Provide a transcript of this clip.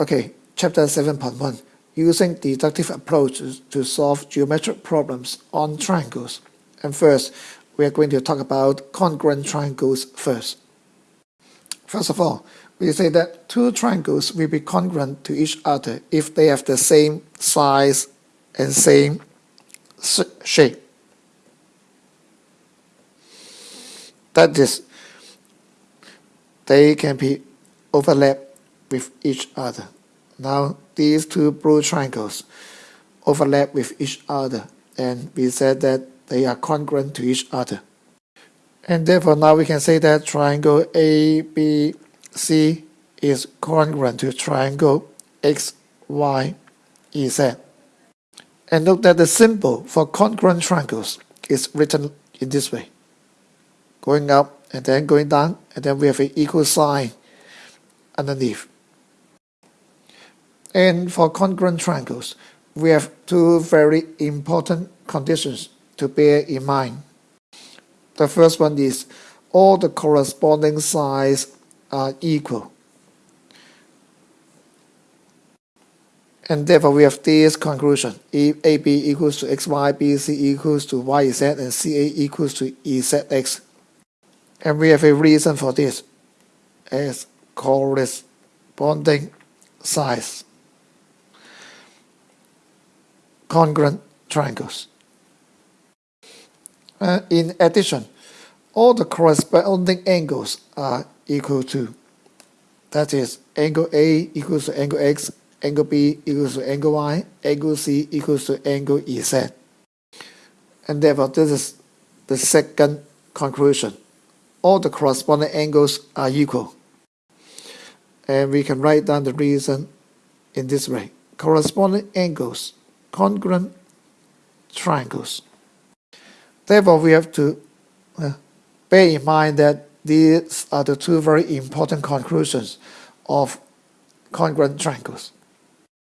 Okay, chapter 7.1 Using deductive approaches to solve geometric problems on triangles. And first, we are going to talk about congruent triangles first. First of all, we say that two triangles will be congruent to each other if they have the same size and same shape. That is, they can be overlapped with each other. Now, these two blue triangles overlap with each other, and we said that they are congruent to each other. And therefore, now we can say that triangle ABC is congruent to triangle XYZ. And note that the symbol for congruent triangles is written in this way. Going up and then going down, and then we have an equal sign underneath. And for congruent triangles, we have two very important conditions to bear in mind. The first one is all the corresponding sides are equal. And therefore, we have this conclusion. If AB equals to XY, BC equals to YZ, and CA equals to ZX. And we have a reason for this as corresponding size. Congruent triangles. Uh, in addition, all the corresponding angles are equal to. That is, angle A equals to angle X, angle B equals to angle Y, angle C equals to angle Z. And therefore, this is the second conclusion. All the corresponding angles are equal. And we can write down the reason in this way. Corresponding angles, congruent triangles. Therefore, we have to uh, bear in mind that these are the two very important conclusions of congruent triangles.